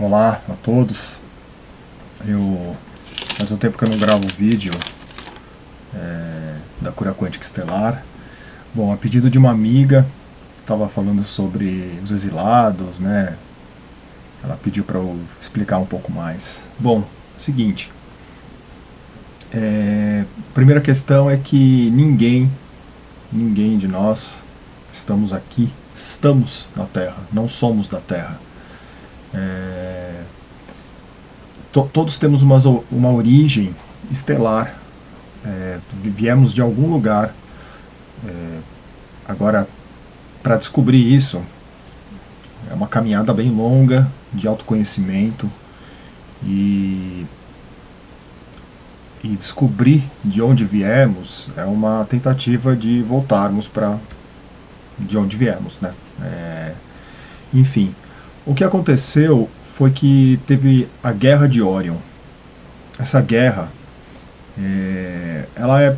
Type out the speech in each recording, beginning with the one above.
Olá a todos. Eu faz um tempo que eu não gravo vídeo é, da cura quântica estelar. Bom, a pedido de uma amiga, estava falando sobre os exilados, né? Ela pediu para eu explicar um pouco mais. Bom, seguinte. É, primeira questão é que ninguém, ninguém de nós estamos aqui, estamos na Terra, não somos da Terra. É, to, todos temos uma, uma origem estelar, é, viemos de algum lugar. É, agora, para descobrir isso, é uma caminhada bem longa de autoconhecimento e, e descobrir de onde viemos é uma tentativa de voltarmos para de onde viemos, né? É, enfim, o que aconteceu foi que teve a Guerra de Orion. Essa guerra, é, ela, é,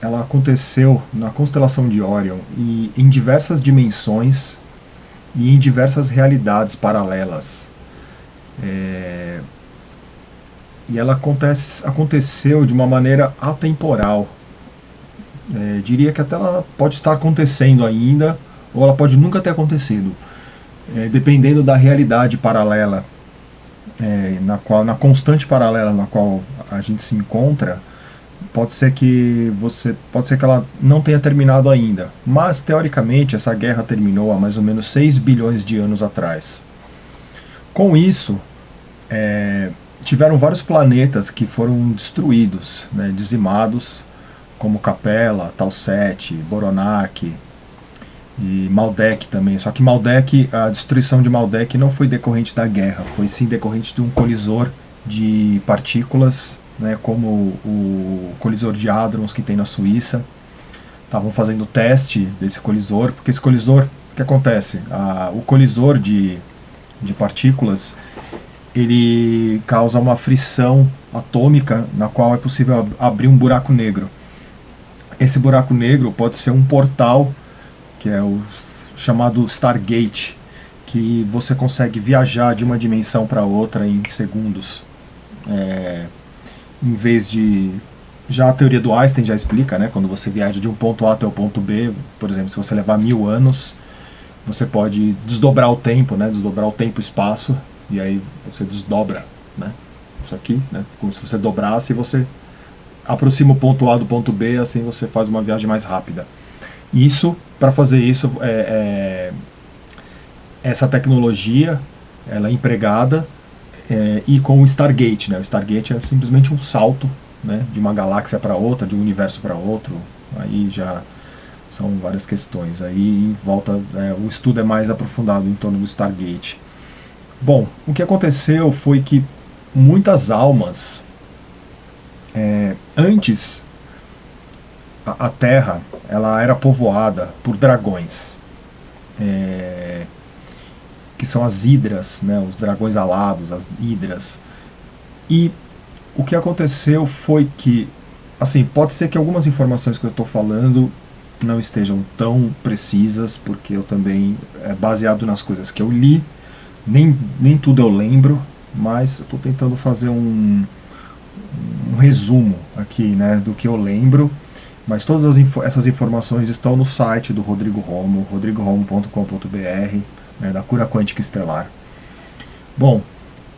ela aconteceu na constelação de Orion e em diversas dimensões e em diversas realidades paralelas. É, e ela acontece, aconteceu de uma maneira atemporal. É, diria que até ela pode estar acontecendo ainda, ou ela pode nunca ter acontecido é, dependendo da realidade paralela, é, na, qual, na constante paralela na qual a gente se encontra, pode ser que você pode ser que ela não tenha terminado ainda, mas teoricamente essa guerra terminou há mais ou menos 6 bilhões de anos atrás. Com isso, é, tiveram vários planetas que foram destruídos, né, dizimados, como Capella, Talset, Boronac, e Maldek também. Só que Maldek, a destruição de Maldek não foi decorrente da guerra, foi sim decorrente de um colisor de partículas, né, como o colisor de Hadrons que tem na Suíça. Estavam fazendo teste desse colisor, porque esse colisor, o que acontece? O colisor de, de partículas, ele causa uma frição atômica na qual é possível abrir um buraco negro. Esse buraco negro pode ser um portal que é o chamado Stargate, que você consegue viajar de uma dimensão para outra em segundos. É, em vez de... Já a teoria do Einstein já explica, né? Quando você viaja de um ponto A até o ponto B, por exemplo, se você levar mil anos, você pode desdobrar o tempo, né? Desdobrar o tempo e espaço, e aí você desdobra, né? Isso aqui, né? Como se você dobrasse e você aproxima o ponto A do ponto B, assim você faz uma viagem mais rápida. Isso, para fazer isso, é, é, essa tecnologia ela é empregada é, e com o Stargate. Né? O Stargate é simplesmente um salto né, de uma galáxia para outra, de um universo para outro. Aí já são várias questões. Aí em volta, é, o estudo é mais aprofundado em torno do Stargate. Bom, o que aconteceu foi que muitas almas, é, antes a, Terra ela era povoada por dragões, é, que são as hidras, né, os dragões alados, as hidras. E o que aconteceu foi que, assim, pode ser que algumas informações que eu estou falando não estejam tão precisas, porque eu também, é baseado nas coisas que eu li, nem, nem tudo eu lembro, mas eu estou tentando fazer um, um resumo aqui, né, do que eu lembro, mas todas essas informações estão no site do Rodrigo Romo, rodrigoromo.com.br, né, da cura quântica estelar. Bom,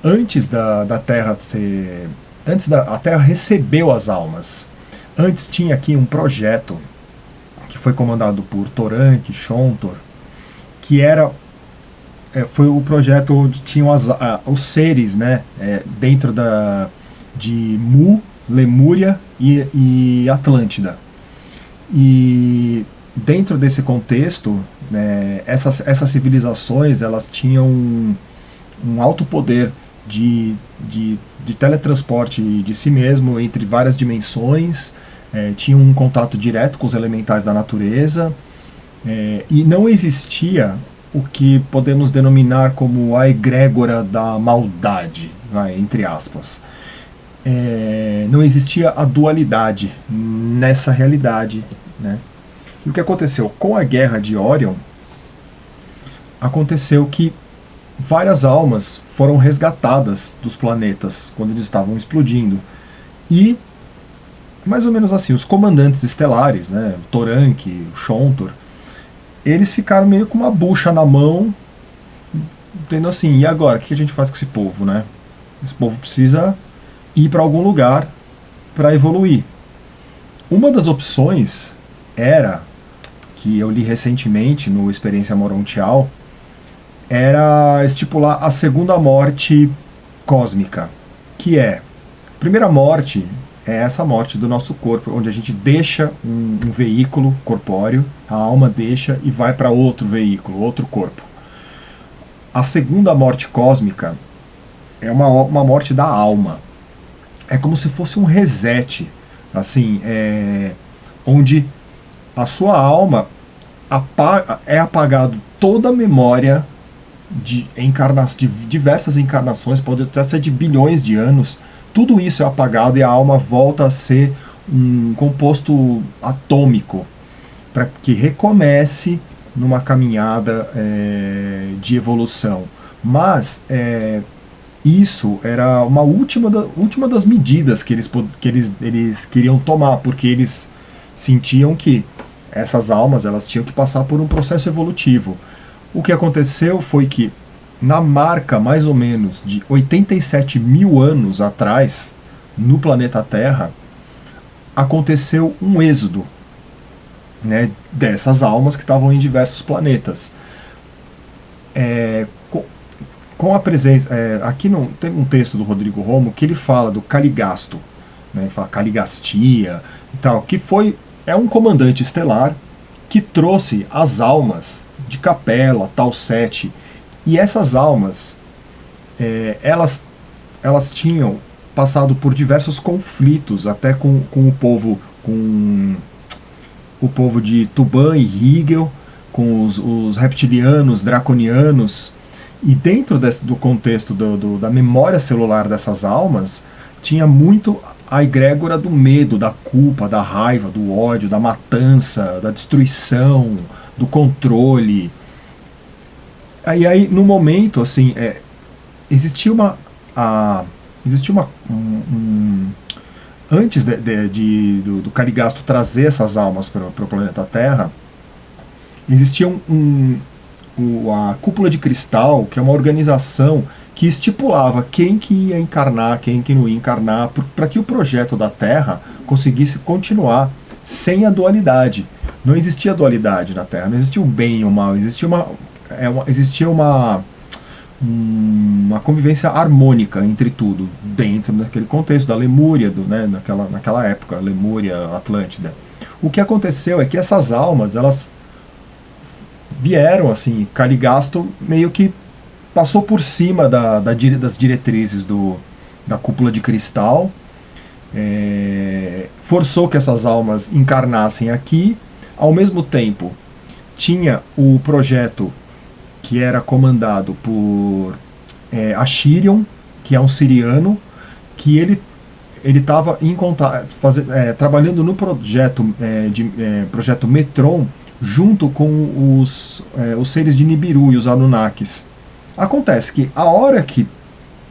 antes da, da Terra ser... Antes da a Terra recebeu as almas. Antes tinha aqui um projeto que foi comandado por Torank, Shontor, que era é, foi o projeto onde tinham as, a, os seres né, é, dentro da, de Mu, Lemúria e, e Atlântida. E dentro desse contexto, né, essas, essas civilizações elas tinham um, um alto poder de, de, de, teletransporte de si mesmo entre várias dimensões, é, tinham um contato direto com os elementais da natureza, é, e não existia o que podemos denominar como a egrégora da maldade, vai, entre aspas é, não existia a dualidade nessa realidade. Né? E o que aconteceu? Com a guerra de Orion, aconteceu que várias almas foram resgatadas dos planetas quando eles estavam explodindo. E, mais ou menos assim, os comandantes estelares, né, Torank, Shontor, eles ficaram meio com uma bucha na mão, tendo assim, e agora, o que a gente faz com esse povo, né? Esse povo precisa ir para algum lugar para evoluir. Uma das opções era, que eu li recentemente no Experiência Morontial, era estipular a segunda morte cósmica, que é, a primeira morte é essa morte do nosso corpo, onde a gente deixa um, um veículo corpóreo, a alma deixa e vai para outro veículo, outro corpo. A segunda morte cósmica é uma, uma morte da alma. É como se fosse um reset, assim, é, onde a sua alma apaga, é apagado toda a memória de, encarna, de diversas encarnações, pode até ser de bilhões de anos, tudo isso é apagado e a alma volta a ser um composto atômico para que recomece numa caminhada é, de evolução. Mas é, isso era uma última, da, última das medidas que, eles, que eles, eles queriam tomar, porque eles sentiam que essas almas elas tinham que passar por um processo evolutivo. O que aconteceu foi que na marca mais ou menos de 87 mil anos atrás, no planeta Terra, aconteceu um êxodo né, dessas almas que estavam em diversos planetas. É, com, a presença. É, aqui no, tem um texto do Rodrigo Romo que ele fala do Caligasto, né, ele fala Caligastia e tal, que foi. É um comandante estelar que trouxe as almas de Capela, Tal Sete e essas almas, é, elas, elas tinham passado por diversos conflitos, até com, com o povo, com o povo de Tuban e Hegel, com os, os reptilianos, draconianos, e dentro desse, do contexto do, do, da memória celular dessas almas, tinha muito a egrégora do medo, da culpa, da raiva, do ódio, da matança, da destruição, do controle, Aí, aí no momento, assim, é, existia uma. A, existia uma. Um, um, antes de, de, de, do, do Carigasto trazer essas almas para o planeta Terra, existia um, um, a Cúpula de Cristal, que é uma organização que estipulava quem que ia encarnar, quem que não ia encarnar, para que o projeto da Terra conseguisse continuar sem a dualidade. Não existia dualidade na Terra, não existia o bem e o mal, existia uma, é uma, existia uma, uma convivência harmônica entre tudo, dentro daquele contexto da Lemúria, do, né, naquela, naquela época, Lemúria, Atlântida. O que aconteceu é que essas almas, elas vieram, assim, Caligasto meio que passou por cima da, da, das diretrizes do, da cúpula de cristal, é, forçou que essas almas encarnassem aqui, ao mesmo tempo tinha o projeto que era comandado por é, Ashirion, que é um siriano, que ele ele estava é, trabalhando no projeto é, de projeto Metron junto com os, é, os seres de Nibiru e os Anunnakis. Acontece que a hora que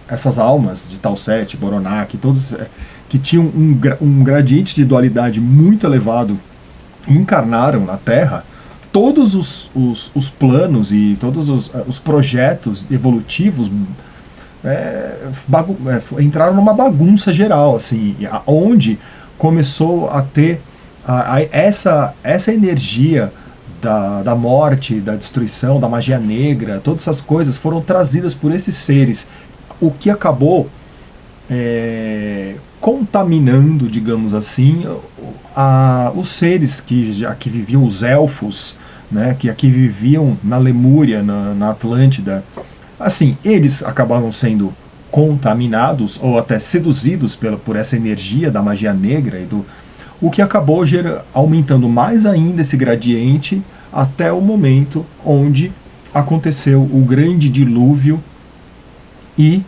essas almas de Talset, Boronak, todos é, que tinham um, um gradiente de dualidade muito elevado encarnaram na Terra, todos os, os, os planos e todos os, eh, os projetos evolutivos é, é, entraram numa bagunça geral, assim, onde começou a ter a, a, essa, essa energia da, da morte, da destruição, da magia negra, todas essas coisas foram trazidas por esses seres, o que acabou é, contaminando, digamos assim, a, os seres que, que viviam, os elfos, né, que aqui viviam na Lemúria, na, na Atlântida, assim, eles acabavam sendo contaminados ou até seduzidos pela, por essa energia da magia negra e do o que acabou gera, aumentando mais ainda esse gradiente até o momento onde aconteceu o grande dilúvio e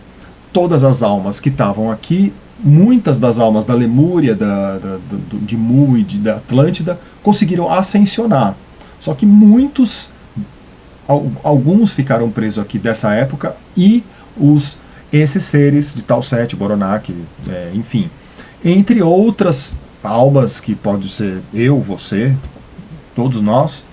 todas as almas que estavam aqui, muitas das almas da Lemúria, da, da, de Mu e de, da Atlântida, conseguiram ascensionar. Só que muitos alguns ficaram presos aqui dessa época e os esses seres de tal sete, Boronak, é, enfim, entre outras almas que pode ser eu, você, todos nós,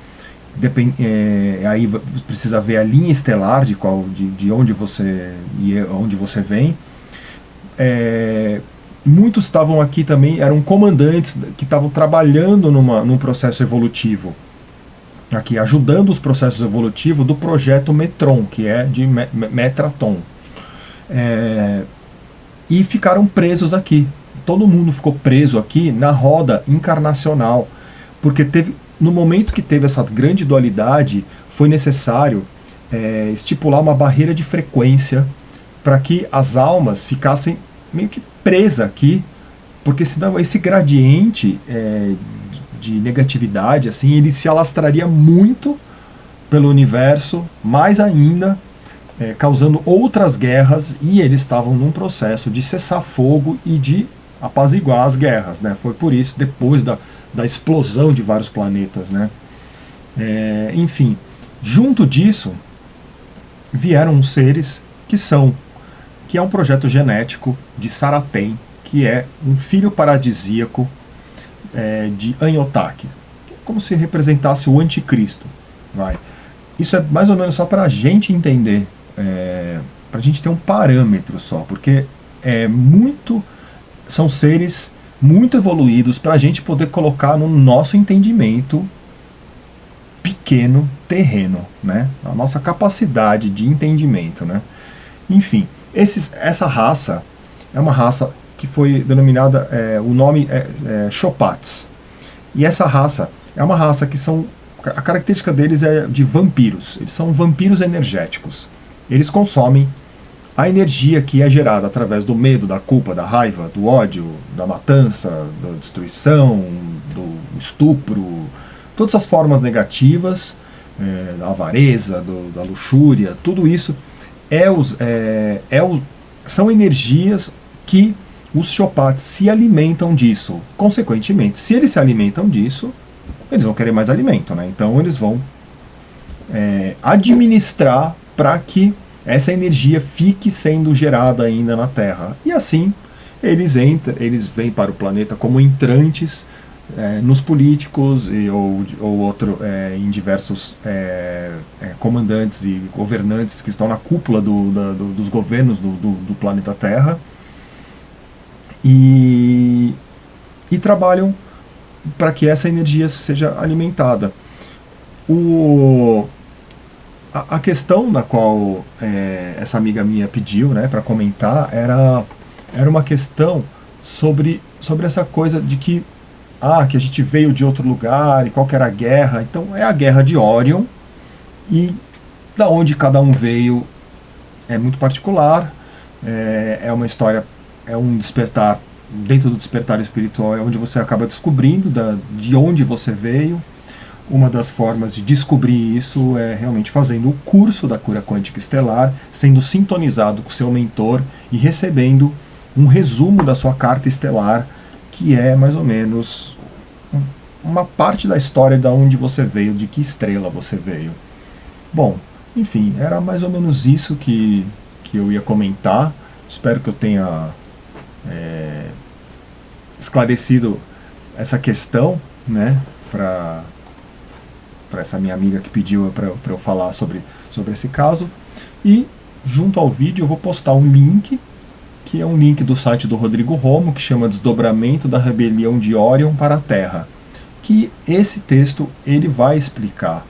depend, é, aí precisa ver a linha estelar de qual, de, de onde você e onde você vem. É, muitos estavam aqui também, eram comandantes que estavam trabalhando numa, num processo evolutivo, aqui ajudando os processos evolutivos do projeto Metron, que é de Metraton. É, e ficaram presos aqui. Todo mundo ficou preso aqui na roda encarnacional, porque teve, no momento que teve essa grande dualidade, foi necessário é, estipular uma barreira de frequência para que as almas ficassem meio que presas aqui, porque senão esse gradiente é, de negatividade, assim, ele se alastraria muito pelo universo, mais ainda, é, causando outras guerras, e eles estavam num processo de cessar fogo e de apaziguar as guerras, né? Foi por isso, depois da, da explosão de vários planetas, né? É, enfim, junto disso, vieram seres que são, que é um projeto genético de Saratem, que é um filho paradisíaco é, de Anyotake, como se representasse o anticristo, vai. Isso é mais ou menos só para a gente entender, é, para a gente ter um parâmetro só, porque é muito, são seres muito evoluídos para a gente poder colocar no nosso entendimento pequeno terreno, né? A nossa capacidade de entendimento, né? Enfim, esses, essa raça é uma raça que foi denominada, é, o nome é, é Chopats. E essa raça é uma raça que são, a característica deles é de vampiros. Eles são vampiros energéticos. Eles consomem a energia que é gerada através do medo, da culpa, da raiva, do ódio, da matança, da destruição, do estupro, todas as formas negativas, é, da avareza, do, da luxúria, tudo isso é os, é, é o, são energias que os chopates se alimentam disso. Consequentemente, se eles se alimentam disso, eles vão querer mais alimento, né? Então eles vão é, administrar para que essa energia fique sendo gerada ainda na Terra. E assim, eles entram, eles vêm para o planeta como entrantes é, nos políticos e, ou, ou outro, é, em diversos é, é comandantes e governantes que estão na cúpula do, da, do, dos governos do, do, planeta Terra e, e trabalham para que essa energia seja alimentada. O, a, questão na qual é, essa amiga minha pediu né, para comentar era, era uma questão sobre, sobre essa coisa de que, ah, que a gente veio de outro lugar e qual era a guerra. Então é a guerra de Orion e da onde cada um veio é muito particular, é, é uma história, é um despertar, dentro do despertar espiritual é onde você acaba descobrindo da, de onde você veio, uma das formas de descobrir isso é realmente fazendo o curso da cura quântica estelar, sendo sintonizado com seu mentor e recebendo um resumo da sua carta estelar, que é mais ou menos uma parte da história de onde você veio, de que estrela você veio. Bom, enfim, era mais ou menos isso que, que eu ia comentar. Espero que eu tenha é, esclarecido essa questão, né, para para essa minha amiga que pediu para eu falar sobre, sobre esse caso. E junto ao vídeo eu vou postar um link, que é um link do site do Rodrigo Romo, que chama Desdobramento da Rebelião de Orion para a Terra. Que esse texto ele vai explicar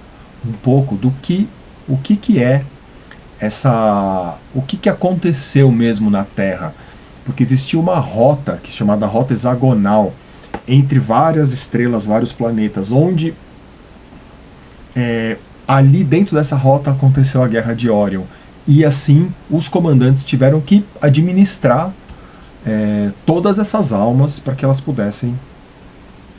um pouco do que o que, que é essa o que, que aconteceu mesmo na Terra. Porque existia uma rota que chamada rota hexagonal entre várias estrelas, vários planetas, onde é, ali dentro dessa rota aconteceu a Guerra de Orion. E assim os comandantes tiveram que administrar é, todas essas almas para que elas pudessem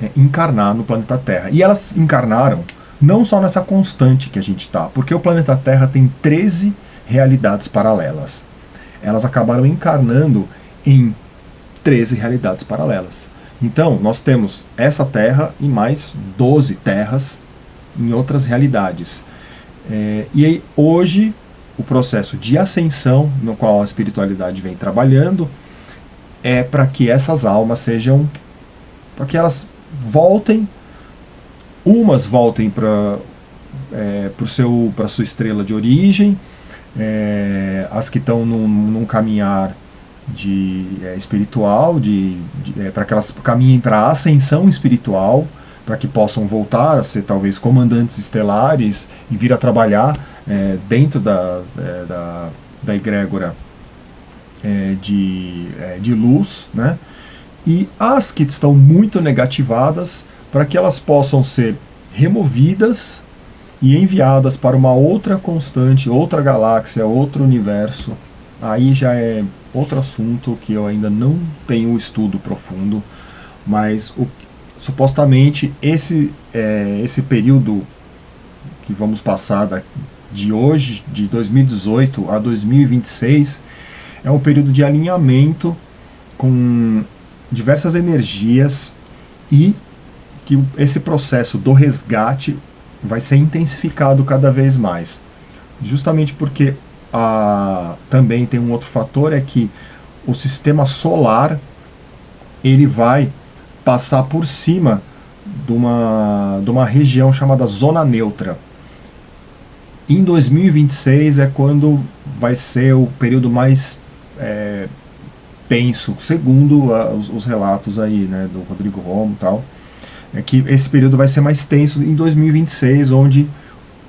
é, encarnar no planeta Terra. E elas encarnaram não só nessa constante que a gente está, porque o planeta Terra tem 13 realidades paralelas. Elas acabaram encarnando em 13 realidades paralelas. Então, nós temos essa Terra e mais 12 terras em outras realidades. É, e aí, hoje, o processo de ascensão, no qual a espiritualidade vem trabalhando, é para que essas almas sejam. para que elas voltem, umas voltem para é, para sua estrela de origem, é, as que estão num, num caminhar de é, espiritual, de, de é, para que elas caminhem para a ascensão espiritual, para que possam voltar a ser talvez comandantes estelares e vir a trabalhar é, dentro da, é, da, da egrégora é, de, é, de luz, né? e as que estão muito negativadas, para que elas possam ser removidas e enviadas para uma outra constante, outra galáxia, outro universo. Aí já é outro assunto que eu ainda não tenho estudo profundo, mas o, supostamente esse, é, esse período que vamos passar de hoje, de 2018 a 2026, é um período de alinhamento com diversas energias e que esse processo do resgate vai ser intensificado cada vez mais. Justamente porque a, também tem um outro fator, é que o sistema solar ele vai passar por cima de uma, de uma região chamada zona neutra. Em 2026 é quando vai ser o período mais é, tenso, segundo a, os, os, relatos aí, né, do Rodrigo Romo e tal, é que esse período vai ser mais tenso em 2026, onde,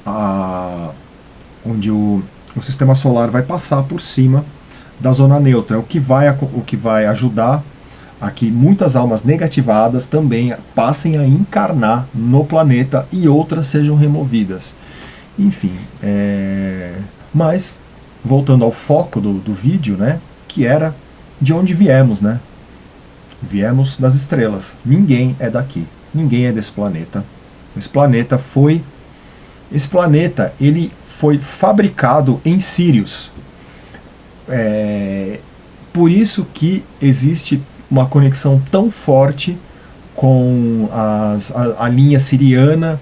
a, onde o, o sistema solar vai passar por cima da zona neutra, o que vai, o que vai ajudar a que muitas almas negativadas também passem a encarnar no planeta e outras sejam removidas. Enfim, é... mas voltando ao foco do, do vídeo, né, que era de onde viemos, né? Viemos das estrelas. Ninguém é daqui. Ninguém é desse planeta. Esse planeta foi esse planeta, ele foi fabricado em Sirius. É, por isso que existe uma conexão tão forte com as, a, a linha siriana,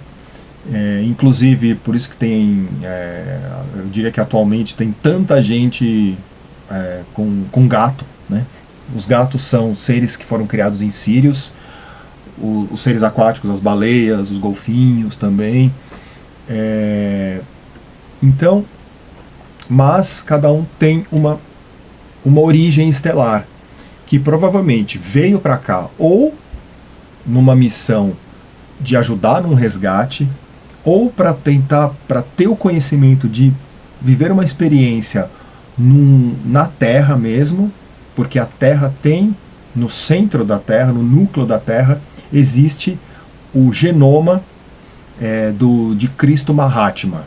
é, inclusive por isso que tem, é, eu diria que atualmente tem tanta gente é, com, com gato, né? Os gatos são seres que foram criados em Sírios, o, os seres aquáticos, as baleias, os golfinhos também. É, então, mas cada um tem uma, uma origem estelar, que provavelmente veio para cá ou numa missão de ajudar num resgate, ou para tentar, para ter o conhecimento de viver uma experiência num, na Terra mesmo, porque a Terra tem, no centro da Terra, no núcleo da Terra, existe o genoma é, do, de Cristo Mahatma,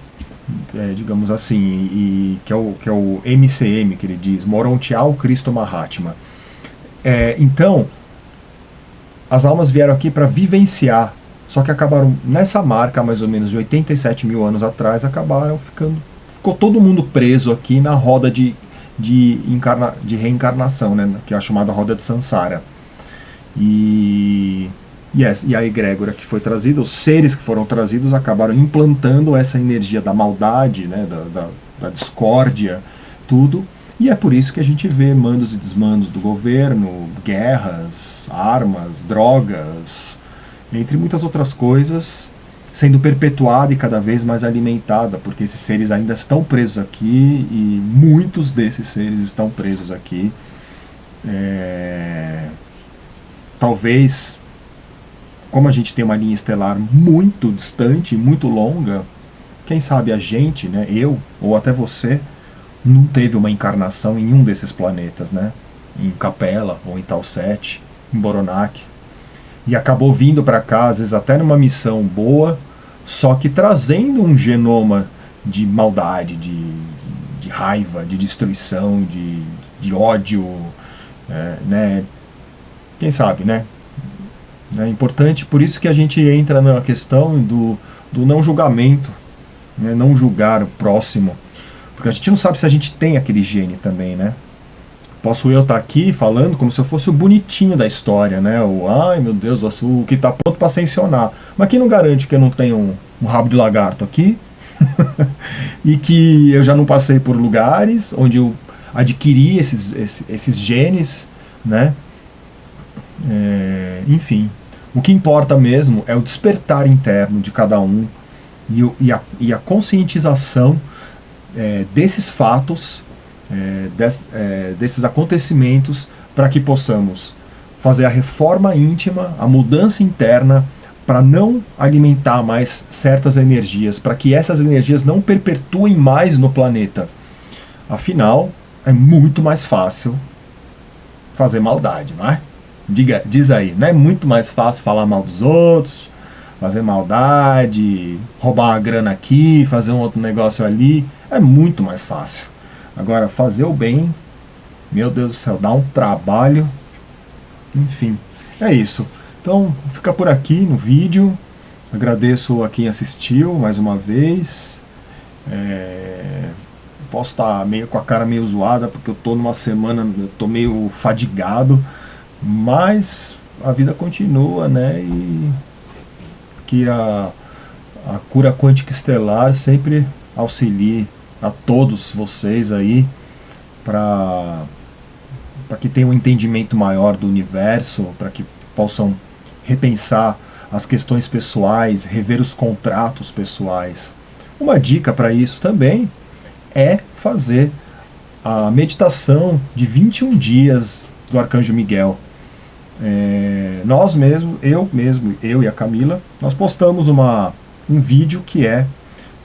é, digamos assim, e, que, é o, que é o MCM, que ele diz, Morontial Cristo Mahatma. É, então, as almas vieram aqui para vivenciar, só que acabaram nessa marca, mais ou menos de 87 mil anos atrás, acabaram ficando, ficou todo mundo preso aqui na roda de de, encarna, de reencarnação, né, que é a chamada roda de Sansara. E, yes, e a egrégora que foi trazida, os seres que foram trazidos acabaram implantando essa energia da maldade, né, da, da, da discórdia, tudo. E é por isso que a gente vê mandos e desmandos do governo, guerras, armas, drogas, entre muitas outras coisas, sendo perpetuada e cada vez mais alimentada, porque esses seres ainda estão presos aqui e muitos desses seres estão presos aqui. É... Talvez, como a gente tem uma linha estelar muito distante, muito longa, quem sabe a gente, né, eu ou até você, não teve uma encarnação em um desses planetas, né? Em Capela ou em Talset, em Boronac. E acabou vindo para cá, às vezes até numa missão boa, só que trazendo um genoma de maldade, de, de raiva, de destruição, de, de ódio, é, né? Quem sabe, né? É importante, por isso que a gente entra na questão do, do não julgamento, né? não julgar o próximo, porque a gente não sabe se a gente tem aquele gene também, né? Posso eu estar tá aqui falando como se eu fosse o bonitinho da história, né? O, ai meu Deus, o que está pronto para ascensionar. Mas quem não garante que eu não tenho um, um rabo de lagarto aqui? e que eu já não passei por lugares onde eu adquiri esses, esses, esses genes, né? É, enfim, o que importa mesmo é o despertar interno de cada um e, e, a, e a, conscientização é, desses fatos, é, des, é, desses acontecimentos, para que possamos fazer a reforma íntima, a mudança interna, para não alimentar mais certas energias, para que essas energias não perpetuem mais no planeta. Afinal, é muito mais fácil fazer maldade, não é? Diga, diz aí, não é muito mais fácil falar mal dos outros, fazer maldade, roubar uma grana aqui, fazer um outro negócio ali, é muito mais fácil. Agora, fazer o bem, meu Deus do céu, dá um trabalho, enfim, é isso. Então, fica por aqui no vídeo, agradeço a quem assistiu mais uma vez, é... posso estar meio com a cara meio zoada, porque eu estou numa semana, tô meio fadigado, mas a vida continua, né? E que a, a cura quântica estelar sempre auxilie a todos vocês aí para para que tenham um entendimento maior do universo, para que possam repensar as questões pessoais, rever os contratos pessoais. Uma dica para isso também é fazer a meditação de 21 dias do Arcanjo Miguel. É, nós mesmo, eu mesmo, eu e a Camila, nós postamos uma, um vídeo que é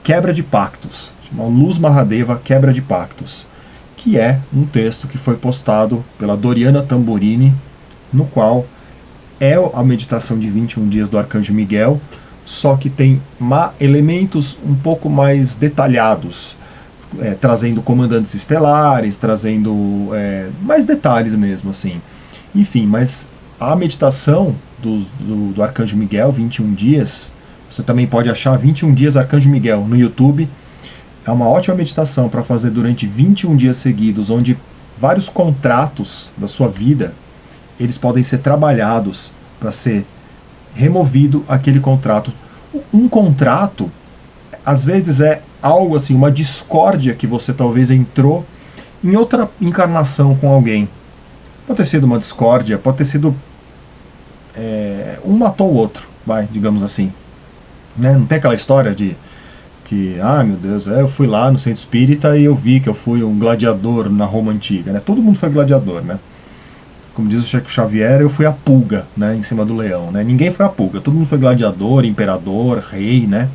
Quebra de Pactos, Luz Mahadeva Quebra de Pactos, que é um texto que foi postado pela Doriana Tamburini, no qual é a meditação de 21 dias do Arcanjo Miguel, só que tem elementos um pouco mais detalhados, é, trazendo comandantes estelares, trazendo é, mais detalhes mesmo, assim. Enfim, mas a meditação do, do, do, Arcanjo Miguel, 21 dias, você também pode achar 21 dias Arcanjo Miguel no YouTube. É uma ótima meditação para fazer durante 21 dias seguidos, onde vários contratos da sua vida, eles podem ser trabalhados para ser removido aquele contrato. Um contrato, às vezes é algo assim, uma discórdia que você talvez entrou em outra encarnação com alguém. Pode ter sido uma discórdia, pode ter sido é, um matou o outro, vai, digamos assim. Né? Não tem aquela história de que, ah, meu Deus, é, eu fui lá no centro espírita e eu vi que eu fui um gladiador na Roma antiga, né? Todo mundo foi gladiador, né? Como diz o Chico Xavier, eu fui a pulga, né, em cima do leão, né? Ninguém foi a pulga, todo mundo foi gladiador, imperador, rei, né?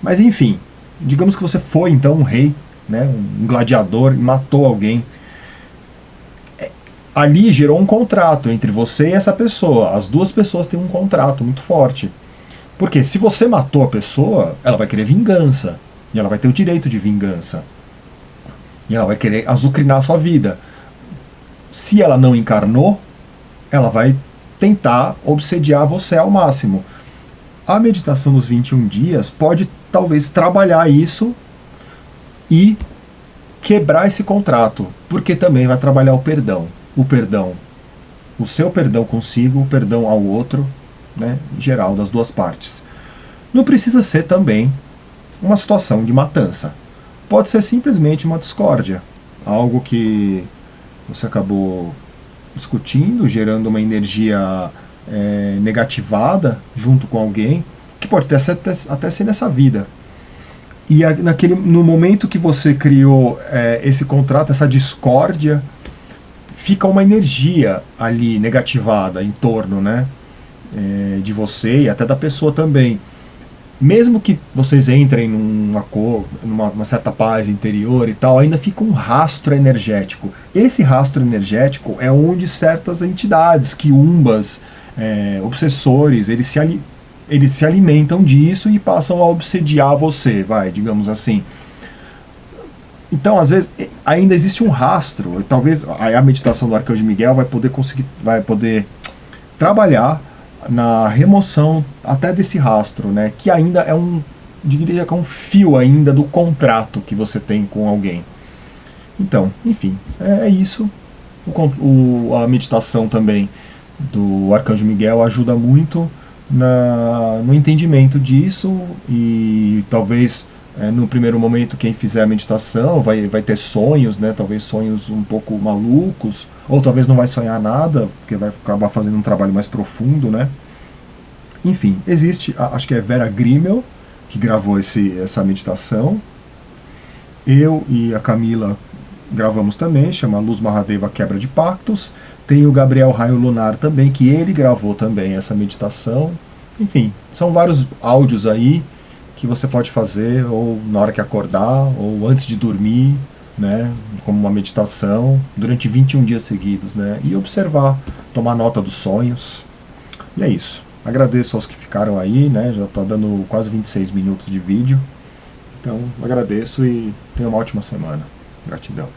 Mas enfim, digamos que você foi então um rei, né, um gladiador e matou alguém ali gerou um contrato entre você e essa pessoa. As duas pessoas têm um contrato muito forte. Porque se você matou a pessoa, ela vai querer vingança. E ela vai ter o direito de vingança. E ela vai querer azucrinar a sua vida. Se ela não encarnou, ela vai tentar obsediar você ao máximo. A meditação dos 21 dias pode talvez trabalhar isso e quebrar esse contrato, porque também vai trabalhar o perdão o perdão, o seu perdão consigo, o perdão ao outro, né, geral, das duas partes. Não precisa ser também uma situação de matança. Pode ser simplesmente uma discórdia, algo que você acabou discutindo, gerando uma energia é, negativada junto com alguém, que pode até, até, até ser nessa vida. E naquele, no momento que você criou é, esse contrato, essa discórdia, fica uma energia ali negativada em torno né, é, de você e até da pessoa também. Mesmo que vocês entrem numa, cor, numa certa paz interior e tal, ainda fica um rastro energético. Esse rastro energético é onde certas entidades, quiumbas, é, obsessores, eles se, eles se alimentam disso e passam a obsediar você, vai, digamos assim. Então, às vezes, ainda existe um rastro. Talvez a meditação do Arcanjo Miguel vai poder conseguir, vai poder trabalhar na remoção até desse rastro, né? Que ainda é um, diria que é um fio ainda do contrato que você tem com alguém. Então, enfim, é, é isso. O, o, a meditação também do Arcanjo Miguel ajuda muito na, no entendimento disso e talvez É, no primeiro momento, quem fizer a meditação vai, vai ter sonhos, né? Talvez sonhos um pouco malucos, ou talvez não vai sonhar nada, porque vai acabar fazendo um trabalho mais profundo, né? Enfim, existe, acho que é Vera Grimmel, que gravou esse, essa meditação. Eu e a Camila gravamos também, chama Luz Mahadeva Quebra de Pactos. Tem o Gabriel Raio Lunar também, que ele gravou também essa meditação. Enfim, são vários áudios aí que você pode fazer ou na hora que acordar ou antes de dormir, né, como uma meditação, durante 21 dias seguidos, né, e observar, tomar nota dos sonhos. E é isso. Agradeço aos que ficaram aí, né, já está dando quase 26 minutos de vídeo. Então, agradeço e tenha uma ótima semana. Gratidão.